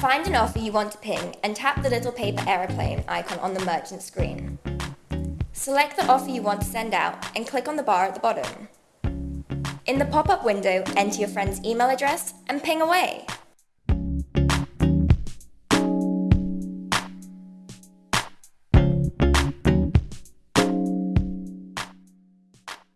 Find an offer you want to ping and tap the little paper aeroplane icon on the merchant screen. Select the offer you want to send out and click on the bar at the bottom. In the pop-up window, enter your friend's email address and ping away.